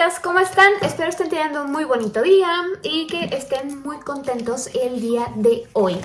Señoritas, ¿cómo están? Espero estén teniendo un muy bonito día y que estén muy contentos el día de hoy.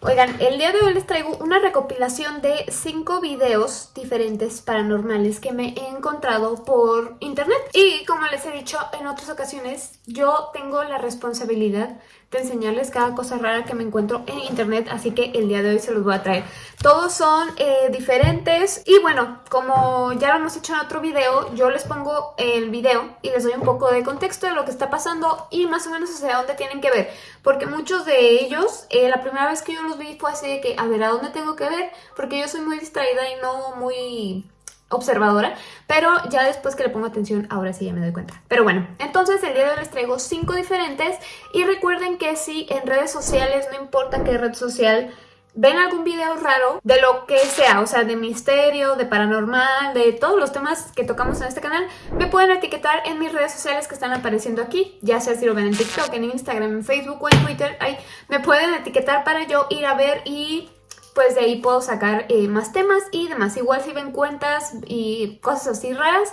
Oigan, el día de hoy les traigo una recopilación de 5 videos diferentes paranormales que me he encontrado por internet. Y como les he dicho en otras ocasiones, yo tengo la responsabilidad de enseñarles cada cosa rara que me encuentro en internet, así que el día de hoy se los voy a traer. Todos son eh, diferentes y bueno, como ya lo hemos hecho en otro video, yo les pongo el video y les doy un poco de contexto de lo que está pasando y más o menos hacia dónde tienen que ver, porque muchos de ellos, eh, la primera vez que yo los vi fue así de que, a ver, ¿a dónde tengo que ver? Porque yo soy muy distraída y no muy observadora, pero ya después que le pongo atención, ahora sí ya me doy cuenta. Pero bueno, entonces el día de hoy les traigo cinco diferentes y recuerden que si en redes sociales, no importa qué red social, ven algún video raro de lo que sea, o sea, de misterio, de paranormal, de todos los temas que tocamos en este canal, me pueden etiquetar en mis redes sociales que están apareciendo aquí, ya sea si lo ven en TikTok, en Instagram, en Facebook o en Twitter, ahí me pueden etiquetar para yo ir a ver y pues de ahí puedo sacar eh, más temas y demás. Igual si ven cuentas y cosas así raras,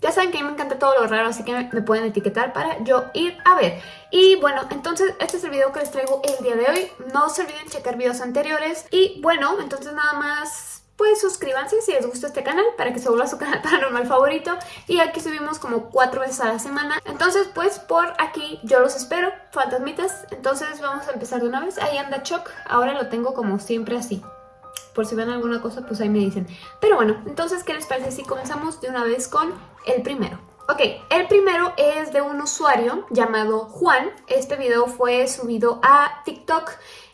ya saben que a mí me encanta todo lo raro, así que me pueden etiquetar para yo ir a ver. Y bueno, entonces este es el video que les traigo el día de hoy. No se olviden checar videos anteriores. Y bueno, entonces nada más pues suscríbanse si les gusta este canal para que se vuelva su canal paranormal favorito. Y aquí subimos como cuatro veces a la semana. Entonces pues por aquí yo los espero fantasmitas. Entonces vamos a empezar de una vez. Ahí anda Choc ahora lo tengo como siempre así. Por si ven alguna cosa pues ahí me dicen. Pero bueno entonces qué les parece si comenzamos de una vez con el primero Ok, el primero es de un usuario llamado Juan. Este video fue subido a TikTok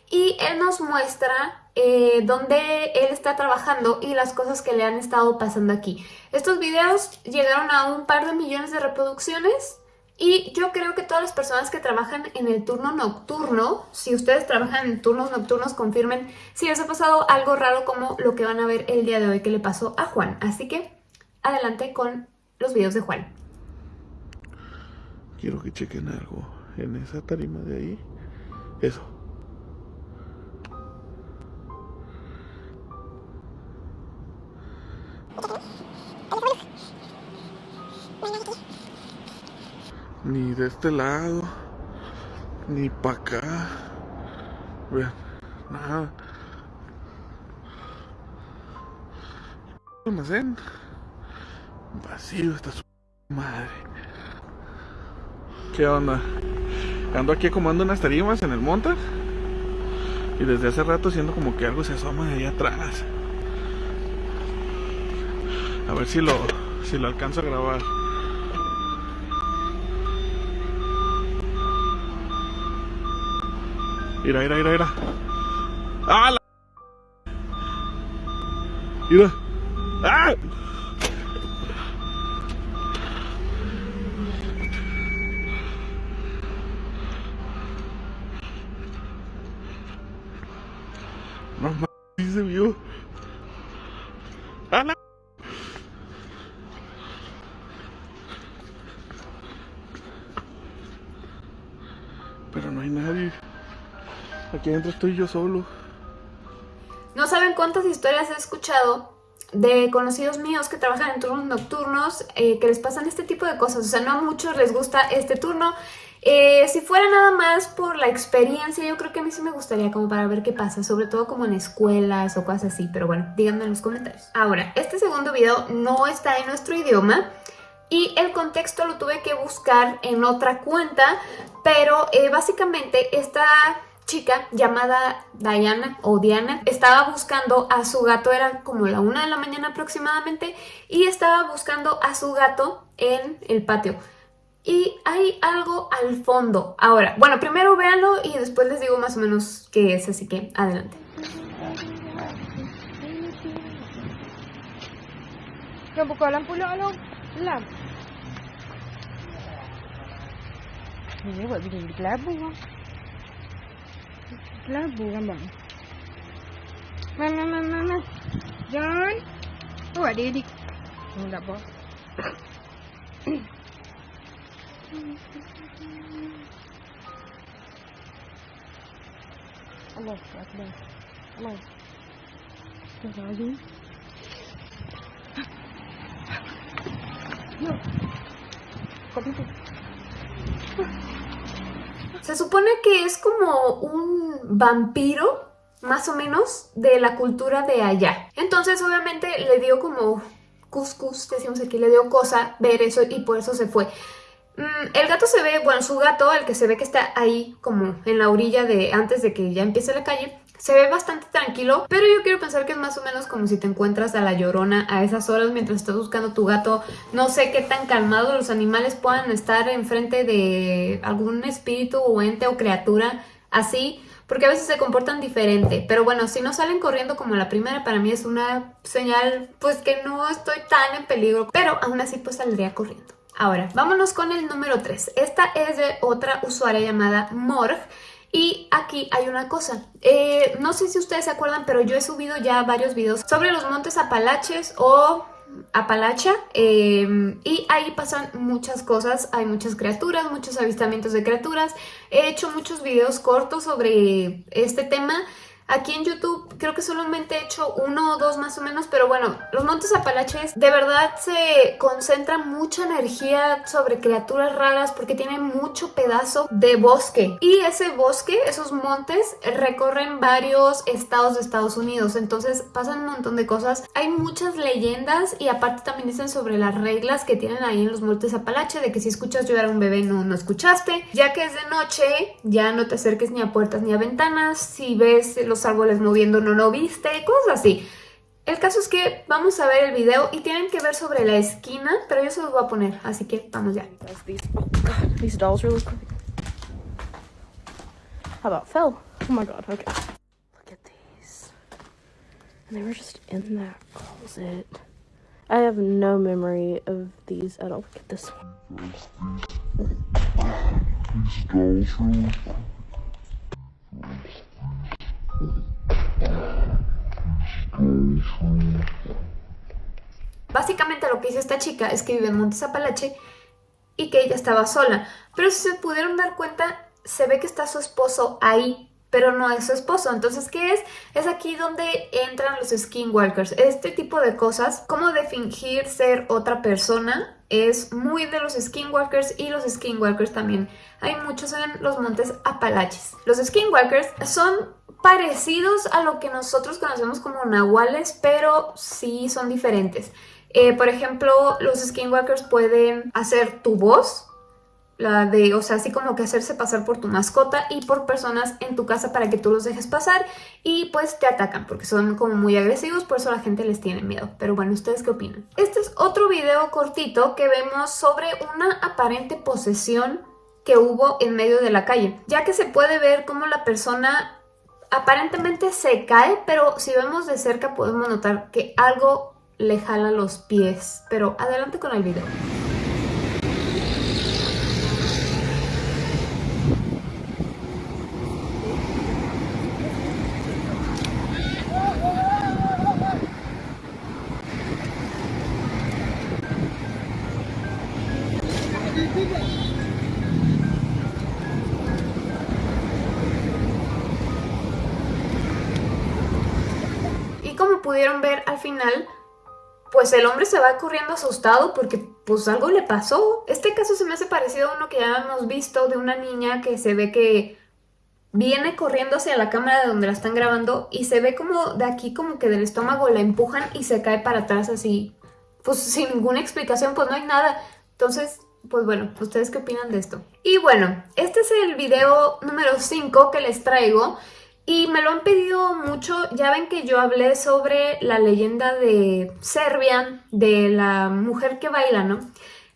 y él nos muestra eh, donde él está trabajando y las cosas que le han estado pasando aquí. Estos videos llegaron a un par de millones de reproducciones y yo creo que todas las personas que trabajan en el turno nocturno, si ustedes trabajan en turnos nocturnos, confirmen si les ha pasado algo raro como lo que van a ver el día de hoy que le pasó a Juan. Así que adelante con los videos de Juan. Quiero que chequen algo en esa tarima de ahí. Eso. Ni de este lado, ni para acá. Vean, nada. Almacén vacío, está su madre. ¿Qué onda? Ando aquí acomodando unas tarimas en el monte y desde hace rato siento como que algo se asoma de ahí atrás. A ver si lo, si lo alcanzo a grabar. Mira, mira, mira, mira. ¡Ah! La... Mira. ¡Ah! No mames, sí se vio. ¡Ah! Aquí adentro estoy yo solo. No saben cuántas historias he escuchado de conocidos míos que trabajan en turnos nocturnos eh, que les pasan este tipo de cosas. O sea, no a muchos les gusta este turno. Eh, si fuera nada más por la experiencia, yo creo que a mí sí me gustaría como para ver qué pasa, sobre todo como en escuelas o cosas así, pero bueno, díganme en los comentarios. Ahora, este segundo video no está en nuestro idioma, y el contexto lo tuve que buscar en otra cuenta, pero eh, básicamente esta chica llamada Diana o Diana estaba buscando a su gato, era como la una de la mañana aproximadamente, y estaba buscando a su gato en el patio. Y hay algo al fondo. Ahora, bueno, primero véanlo y después les digo más o menos qué es, así que adelante. Di. Oh, tak apa. Allah Akbar. Allah. Astagfirullahaladzim. Se supone que es como un vampiro, más o menos, de la cultura de allá. Entonces, obviamente, le dio como cuscus, decimos aquí, le dio cosa ver eso y por eso se fue. Mm, el gato se ve, bueno, su gato, el que se ve que está ahí como en la orilla de antes de que ya empiece la calle, se ve bastante tranquilo, pero yo quiero pensar que es más o menos como si te encuentras a la llorona a esas horas mientras estás buscando tu gato. No sé qué tan calmados los animales puedan estar enfrente de algún espíritu o ente o criatura así, porque a veces se comportan diferente. Pero bueno, si no salen corriendo como la primera, para mí es una señal pues que no estoy tan en peligro, pero aún así pues saldría corriendo. Ahora, vámonos con el número 3. Esta es de otra usuaria llamada Morg. Y aquí hay una cosa, eh, no sé si ustedes se acuerdan, pero yo he subido ya varios videos sobre los montes Apalaches o Apalacha eh, y ahí pasan muchas cosas, hay muchas criaturas, muchos avistamientos de criaturas. He hecho muchos videos cortos sobre este tema Aquí en YouTube creo que solamente he hecho uno o dos más o menos, pero bueno, los Montes Apalaches de verdad se concentra mucha energía sobre criaturas raras porque tienen mucho pedazo de bosque. Y ese bosque, esos montes, recorren varios estados de Estados Unidos, entonces pasan un montón de cosas. Hay muchas leyendas y aparte también dicen sobre las reglas que tienen ahí en los Montes Apalaches, de que si escuchas llorar a un bebé no, no escuchaste. Ya que es de noche, ya no te acerques ni a puertas ni a ventanas. Si ves los árboles moviendo no lo viste, cosas así. El caso es que vamos a ver el video y tienen que ver sobre la esquina, pero yo se los voy a poner, así que vamos ya. Oh god, these dolls really cool. How about Phil? Oh my god, okay. Look at these. And they were just in that closet. I have no memory of these at all. Look at this one. These dolls really Básicamente lo que dice esta chica es que vive en Montes Apalache y que ella estaba sola. Pero si se pudieron dar cuenta, se ve que está su esposo ahí, pero no es su esposo. Entonces, ¿qué es? Es aquí donde entran los skinwalkers. Este tipo de cosas, como de fingir ser otra persona, es muy de los skinwalkers y los skinwalkers también. Hay muchos en los montes Apalaches. Los skinwalkers son parecidos a lo que nosotros conocemos como nahuales, pero sí son diferentes. Eh, por ejemplo, los skinwalkers pueden hacer tu voz, la de, o sea, así como que hacerse pasar por tu mascota y por personas en tu casa para que tú los dejes pasar y pues te atacan porque son como muy agresivos, por eso la gente les tiene miedo. Pero bueno, ¿ustedes qué opinan? Este es otro video cortito que vemos sobre una aparente posesión que hubo en medio de la calle, ya que se puede ver cómo la persona aparentemente se cae, pero si vemos de cerca podemos notar que algo le jala los pies. Pero adelante con el video. Pudieron ver al final, pues el hombre se va corriendo asustado porque pues algo le pasó. Este caso se me hace parecido a uno que ya hemos visto de una niña que se ve que viene corriendo hacia la cámara de donde la están grabando y se ve como de aquí como que del estómago la empujan y se cae para atrás así, pues sin ninguna explicación, pues no hay nada. Entonces, pues bueno, ¿ustedes qué opinan de esto? Y bueno, este es el video número 5 que les traigo. Y me lo han pedido mucho, ya ven que yo hablé sobre la leyenda de Serbia, de la mujer que baila, ¿no?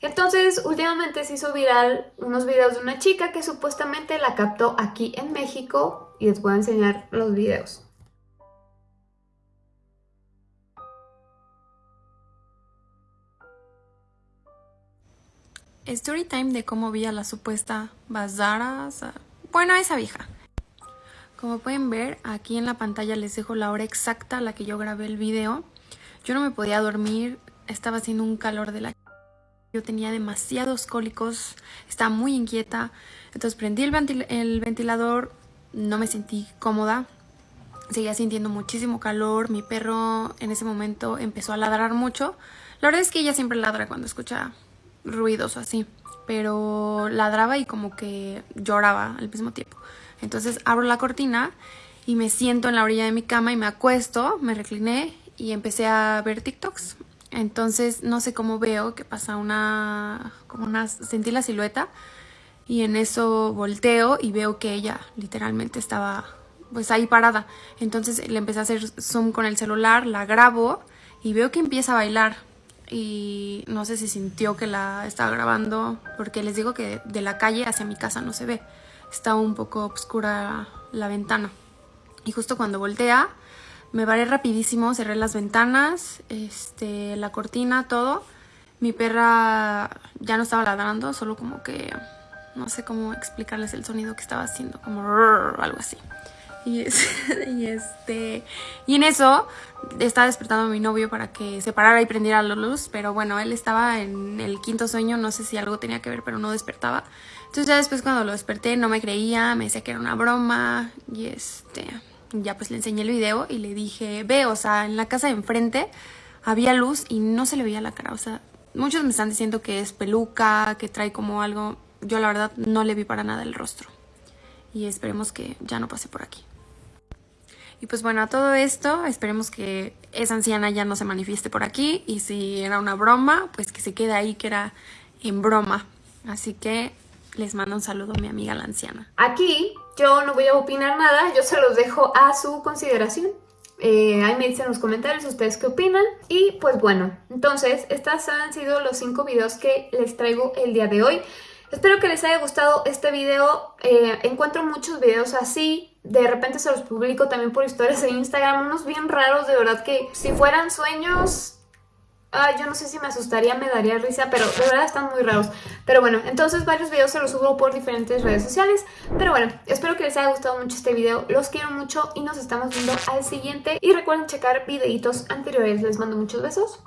Entonces, últimamente se hizo viral unos videos de una chica que supuestamente la captó aquí en México y les voy a enseñar los videos. Story time de cómo vi a la supuesta Bazara, bueno, esa vieja. Como pueden ver, aquí en la pantalla les dejo la hora exacta a la que yo grabé el video. Yo no me podía dormir, estaba haciendo un calor de la... Yo tenía demasiados cólicos, estaba muy inquieta. Entonces prendí el, el ventilador, no me sentí cómoda. Seguía sintiendo muchísimo calor, mi perro en ese momento empezó a ladrar mucho. La verdad es que ella siempre ladra cuando escucha ruidos así. pero ladraba y como que lloraba al mismo tiempo. Entonces abro la cortina y me siento en la orilla de mi cama y me acuesto, me recliné y empecé a ver TikToks. Entonces no sé cómo veo que pasa una, como una, sentí la silueta y en eso volteo y veo que ella literalmente estaba pues ahí parada. Entonces le empecé a hacer zoom con el celular, la grabo y veo que empieza a bailar y no sé si sintió que la estaba grabando porque les digo que de la calle hacia mi casa no se ve. Está un poco oscura la ventana. Y justo cuando voltea, me paré rapidísimo, cerré las ventanas, este, la cortina, todo. Mi perra ya no estaba ladrando, solo como que no sé cómo explicarles el sonido que estaba haciendo, como algo así. Y, este y en eso estaba despertando a mi novio para que se parara y prendiera la luz, pero bueno, él estaba en el quinto sueño, no sé si algo tenía que ver, pero no despertaba. Entonces ya después cuando lo desperté no me creía, me decía que era una broma y este ya pues le enseñé el video y le dije, ve, o sea, en la casa de enfrente había luz y no se le veía la cara, o sea, muchos me están diciendo que es peluca, que trae como algo, yo la verdad no le vi para nada el rostro y esperemos que ya no pase por aquí. Y pues bueno, a todo esto, esperemos que esa anciana ya no se manifieste por aquí y si era una broma, pues que se quede ahí que era en broma. Así que les mando un saludo a mi amiga la anciana. Aquí yo no voy a opinar nada, yo se los dejo a su consideración. Eh, ahí me dicen en los comentarios ustedes qué opinan. Y pues bueno, entonces estos han sido los cinco videos que les traigo el día de hoy. Espero que les haya gustado este video. Eh, encuentro muchos videos así. De repente se los publico también por historias en Instagram. Unos bien raros, de verdad que si fueran sueños Ah, yo no sé si me asustaría, me daría risa, pero de verdad están muy raros. Pero bueno, entonces varios videos se los subo por diferentes redes sociales. Pero bueno, espero que les haya gustado mucho este video. Los quiero mucho y nos estamos viendo al siguiente. Y recuerden checar videitos anteriores. Les mando muchos besos.